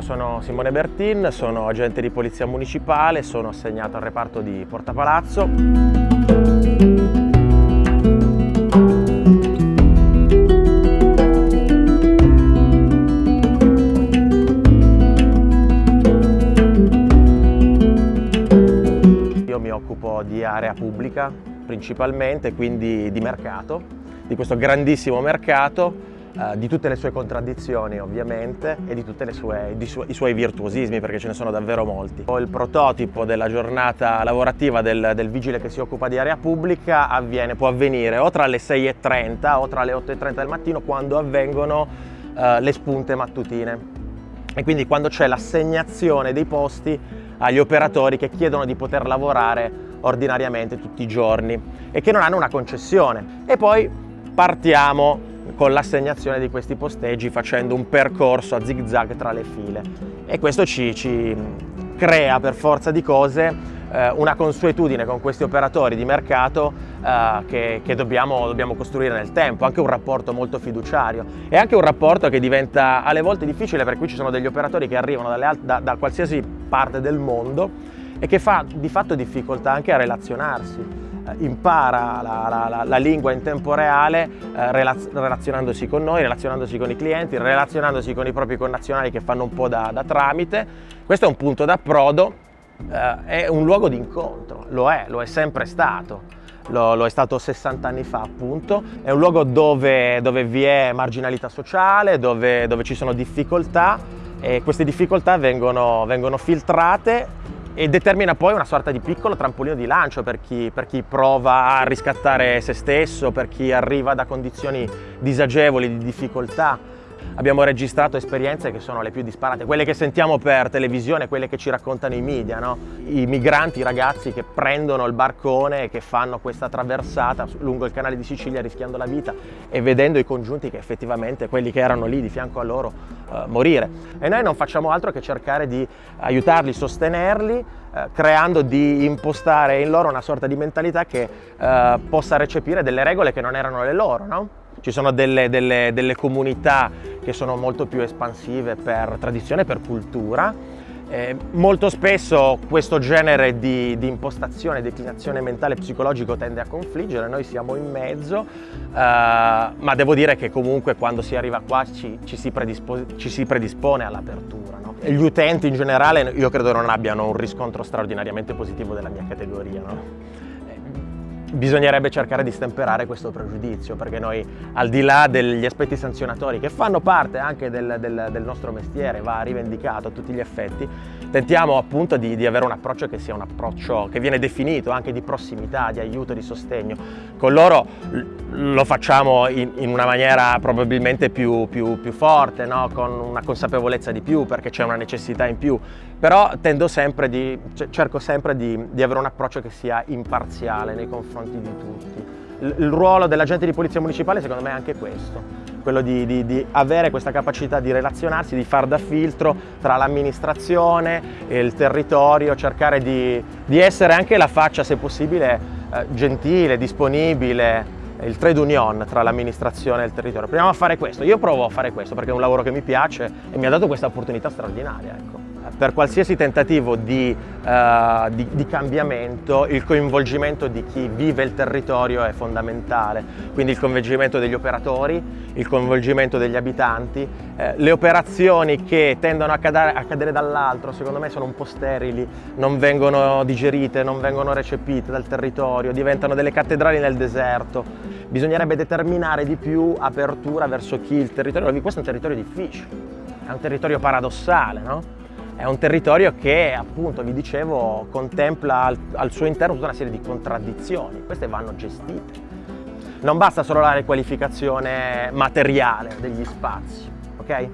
io sono Simone Bertin, sono agente di polizia municipale, sono assegnato al reparto di Porta Palazzo. Io mi occupo di area pubblica principalmente, quindi di mercato, di questo grandissimo mercato eh, di tutte le sue contraddizioni ovviamente e di tutti su i suoi virtuosismi perché ce ne sono davvero molti. Il prototipo della giornata lavorativa del, del vigile che si occupa di area pubblica avviene, può avvenire o tra le 6.30 o tra le 8.30 del mattino quando avvengono eh, le spunte mattutine e quindi quando c'è l'assegnazione dei posti agli operatori che chiedono di poter lavorare ordinariamente tutti i giorni e che non hanno una concessione. E poi partiamo con l'assegnazione di questi posteggi facendo un percorso a zig zag tra le file. E questo ci, ci crea per forza di cose eh, una consuetudine con questi operatori di mercato eh, che, che dobbiamo, dobbiamo, costruire nel tempo, anche un rapporto molto fiduciario. E anche un rapporto che diventa alle volte difficile perché qui ci sono degli operatori che arrivano da, da qualsiasi parte del mondo e che fa di fatto difficoltà anche a relazionarsi impara la, la, la, la, lingua in tempo reale eh, relazionandosi con noi, relazionandosi con i clienti, relazionandosi con i propri connazionali che fanno un po' da, da tramite. Questo è un punto d'approdo, eh, è un luogo di incontro, lo è, lo è sempre stato. Lo, lo, è stato 60 anni fa appunto, è un luogo dove, dove vi è marginalità sociale, dove, dove, ci sono difficoltà e queste difficoltà vengono, vengono filtrate e determina poi una sorta di piccolo trampolino di lancio per chi, per chi, prova a riscattare se stesso, per chi arriva da condizioni disagevoli, di difficoltà abbiamo registrato esperienze che sono le più disparate, quelle che sentiamo per televisione, quelle che ci raccontano i media, no? i migranti, i ragazzi che prendono il barcone e che fanno questa traversata lungo il canale di Sicilia rischiando la vita e vedendo i congiunti che effettivamente quelli che erano lì di fianco a loro eh, morire. E noi non facciamo altro che cercare di aiutarli, sostenerli, eh, creando di impostare in loro una sorta di mentalità che eh, possa recepire delle regole che non erano le loro, no? Ci sono delle, delle, delle comunità che sono molto più espansive per tradizione, per cultura. Eh, molto spesso questo genere di, di, impostazione, declinazione mentale e psicologico tende a confliggere, noi siamo in mezzo, eh, ma devo dire che comunque quando si arriva qua ci, ci si, ci si predispone all'apertura. No? Gli utenti in generale io credo non abbiano un riscontro straordinariamente positivo della mia categoria. No? Bisognerebbe cercare di stemperare questo pregiudizio perché noi al di là degli aspetti sanzionatori che fanno parte anche del, del, del nostro mestiere, va rivendicato a tutti gli effetti, tentiamo appunto di, di, avere un approccio che sia un approccio che viene definito anche di prossimità, di aiuto, di sostegno. Con loro lo facciamo in, in una maniera probabilmente più, più, più forte, no? con una consapevolezza di più perché c'è una necessità in più, però tendo sempre di, cerco sempre di, di avere un approccio che sia imparziale nei confronti di tutti. Il ruolo dell'agente di polizia municipale secondo me è anche questo, quello di, di, di, avere questa capacità di relazionarsi, di far da filtro tra l'amministrazione e il territorio, cercare di, di, essere anche la faccia, se possibile, eh, gentile, disponibile, il trade union tra l'amministrazione e il territorio. Proviamo a fare questo, io provo a fare questo perché è un lavoro che mi piace e mi ha dato questa opportunità straordinaria. Ecco per qualsiasi tentativo di, uh, di, di, cambiamento il coinvolgimento di chi vive il territorio è fondamentale, quindi il coinvolgimento degli operatori, il coinvolgimento degli abitanti, eh, le operazioni che tendono a cadere, a cadere dall'altro secondo me sono un po' sterili, non vengono digerite, non vengono recepite dal territorio, diventano delle cattedrali nel deserto, bisognerebbe determinare di più apertura verso chi il territorio, questo è un territorio difficile, è un territorio paradossale, no? È un territorio che, appunto, vi dicevo, contempla al, al suo interno tutta una serie di contraddizioni. Queste vanno gestite. Non basta solo la riqualificazione materiale degli spazi, ok?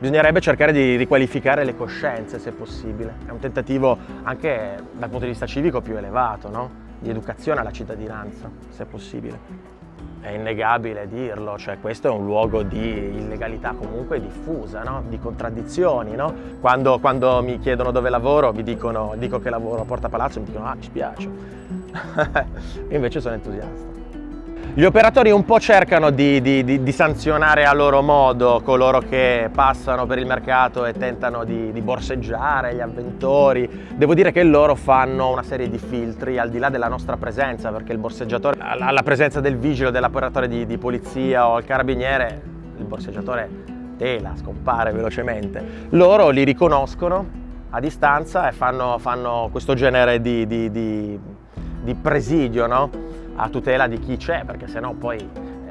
Bisognerebbe cercare di riqualificare le coscienze, se possibile. È un tentativo anche dal punto di vista civico più elevato, no? Di educazione alla cittadinanza, se possibile è innegabile dirlo, cioè questo è un luogo di illegalità comunque diffusa, no? di contraddizioni. No? Quando, quando, mi chiedono dove lavoro, mi dicono, dico che lavoro a Porta Palazzo, mi dicono ah mi spiace, invece sono entusiasta. Gli operatori un po' cercano di, di, di, di, sanzionare a loro modo coloro che passano per il mercato e tentano di, borseggiare gli avventori. Devo dire che loro fanno una serie di filtri al di là della nostra presenza, perché il borseggiatore, alla presenza del vigile, dell'operatore di, polizia o il carabiniere, il borseggiatore tela, scompare velocemente. Loro li riconoscono a distanza e fanno, fanno questo genere di, presidio, no? A tutela di chi c'è, perché sennò poi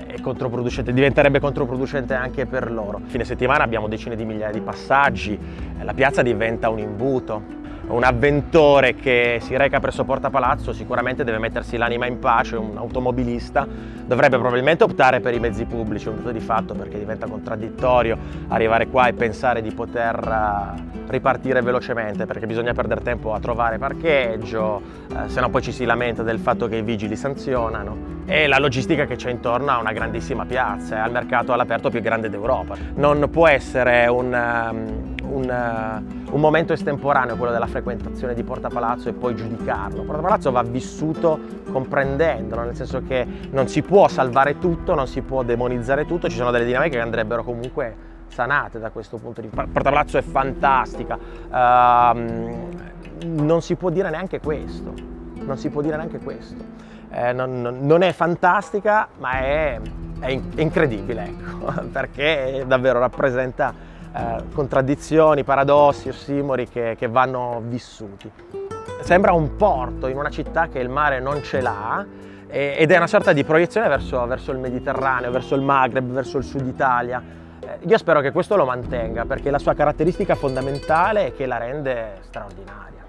è controproducente, diventerebbe controproducente anche per loro. Fine settimana abbiamo decine di migliaia di passaggi, la piazza diventa un imbuto, un avventore che si reca presso Porta Palazzo sicuramente deve mettersi l'anima in pace, un automobilista dovrebbe probabilmente optare per i mezzi pubblici, un dato di fatto perché diventa contraddittorio arrivare qua e pensare di poter eh, ripartire velocemente perché bisogna perdere tempo a trovare parcheggio, eh, se no poi ci si lamenta del fatto che i vigili sanzionano e la logistica che c'è intorno a una grandissima piazza, è al mercato all'aperto più grande d'Europa. Non può essere un, um, un, uh, un, momento estemporaneo quello della frequentazione di Porta Palazzo e poi giudicarlo. Porta Palazzo va vissuto comprendendolo, nel senso che non si può salvare tutto, non si può demonizzare tutto, ci sono delle dinamiche che andrebbero comunque sanate da questo punto di vista. Porta Palazzo è fantastica, uh, non si può dire neanche questo, non si può dire neanche questo. Eh, non, non, è fantastica, ma è, è incredibile, ecco, perché davvero rappresenta eh, contraddizioni, paradossi, ossimori che, che vanno vissuti. Sembra un porto in una città che il mare non ce l'ha, ed è una sorta di proiezione verso, verso, il Mediterraneo, verso il Maghreb, verso il sud Italia. Eh, io spero che questo lo mantenga perché la sua caratteristica fondamentale è che la rende straordinaria.